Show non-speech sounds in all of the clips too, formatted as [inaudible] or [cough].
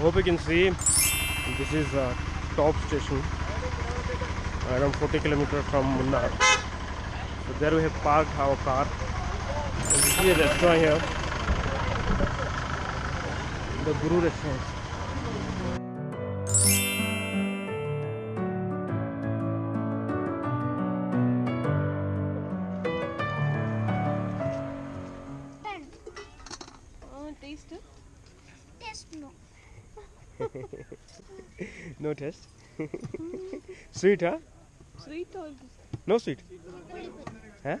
hope you can see this is a top station around 40 kilometers from Munnar. So there we have parked our car. And this is a restaurant here. The Guru restaurant. No taste. [laughs] sweet, huh? Sweet or no sweet? Huh?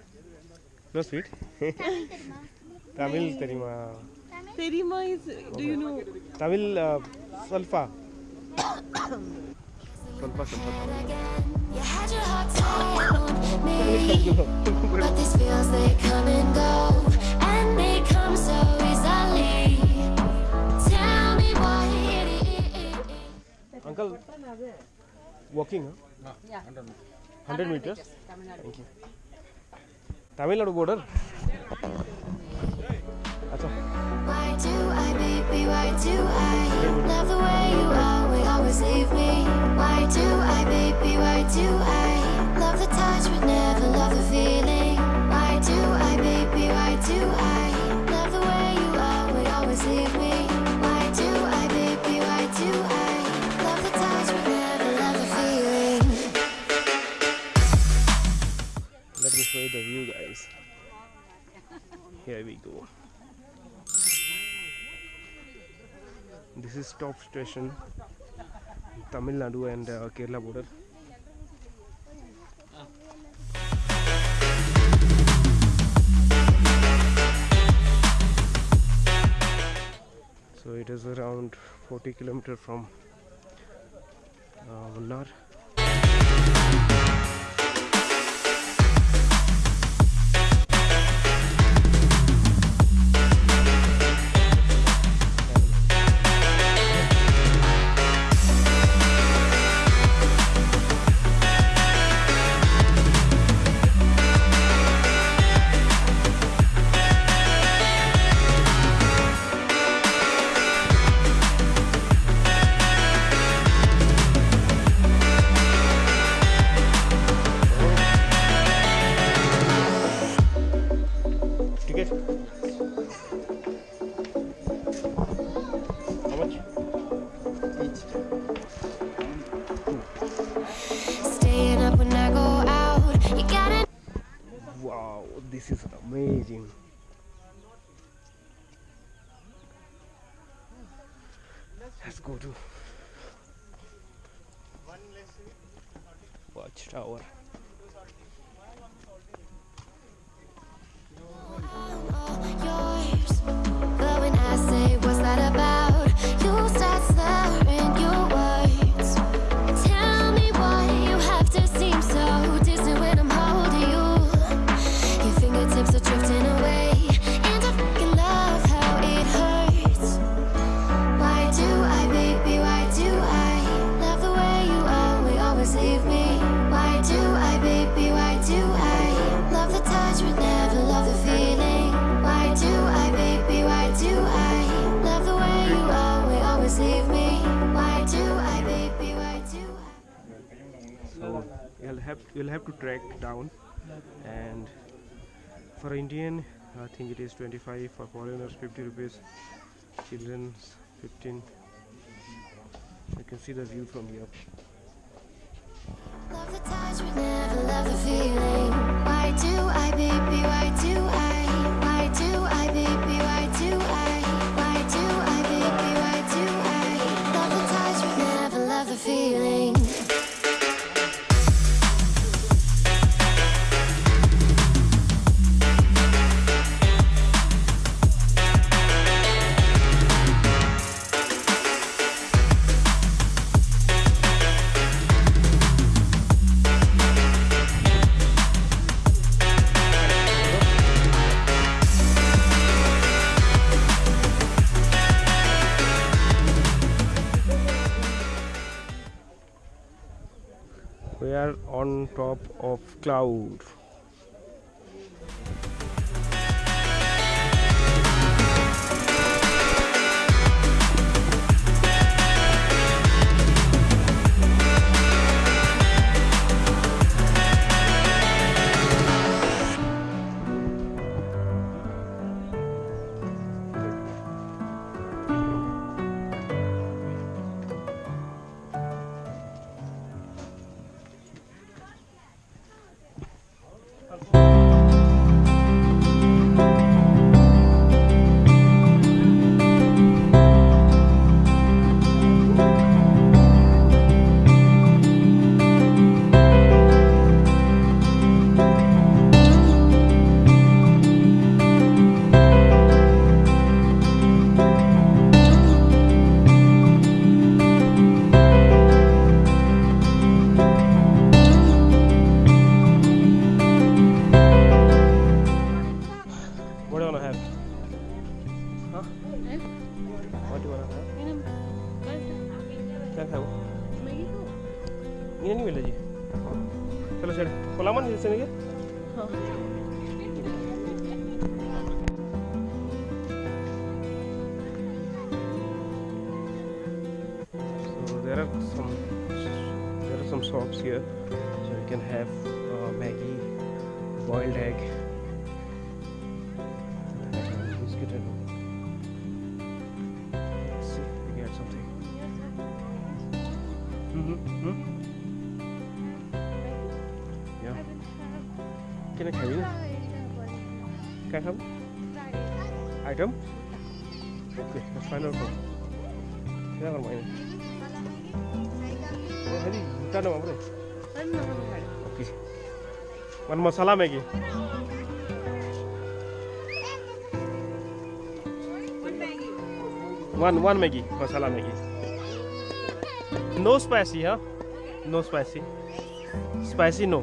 No sweet. [laughs] Tamil terima. Terima is. Do you know? Tamil uh, salfa. [laughs] but feels they come and go. Uncle walking hundred metres thank you Tamil Nadu border अच्छा Why do I, baby? Why do I love the way you always, Me show you the view guys. Here we go. This is top station tamil nadu and uh, kerala border. So it is around 40 kilometer from uh, how much Staying up when I go out, you gotta Wow, this is amazing. Let's go to Watchtower. Yours. Have you'll have to track down, and for Indian, I think it is 25. For foreigners, 50 rupees. Children's 15. You can see the view from here. Love the touch but never love the feeling. Why do I, baby? Why do are on top of cloud. Gracias. ये नहीं मिला जी चलो छेड़ खोला मन जैसे नहीं So there are some there are some shops here, so you can have uh, Maggie, boiled egg, Can I have item? Okay, let's find out. क्या करना है हरी क्या नाम है okay one masala Maggi one one Maggi masala Maggi no spicy हाँ no spicy spicy no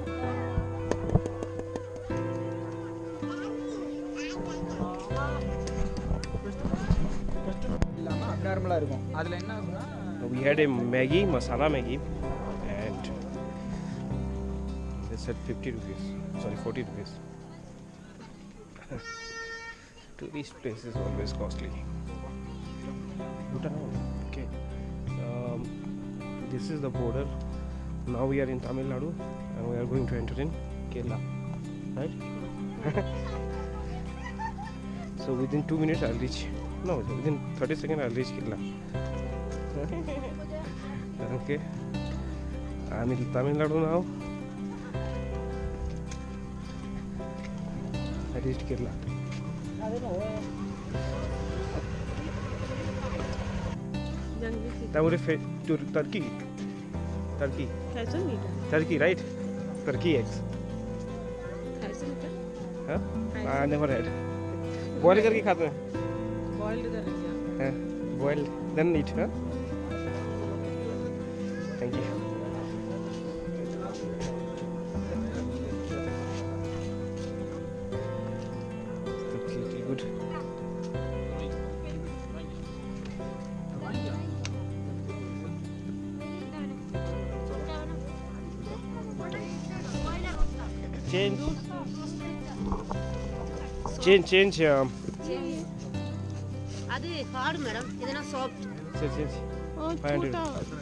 இல்லாமல் அப்நார்மலாக இருக்கும் அதில் என்ன ஆகும்னா we had a Maggi, masala Maggi, and they said 50 rupees. Sorry, 40 rupees. [laughs] Tourist place is always costly. Bhutan, okay. Um, this is the border. Now we are in Tamil Nadu and we are going to enter in Kerala. Right? [laughs] so within two minutes I'll reach. कितना हो जाए thirty second I reach कितना कारण की आम्ही तामिळनाडून आहो reach किल्ला त्यामुळे फे turkey turkey turkey right turkey eggs हाँ नेवर हैड बॉयल करके खाते हैं। boiled. Uh, boiled, then eat, huh? Thank you. Good. Change. Change, change. Um, hard, madam. It's not soft. Sir, sir. Oh, two thousand.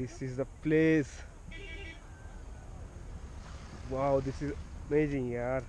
This is the place. Wow, this is amazing, yaar.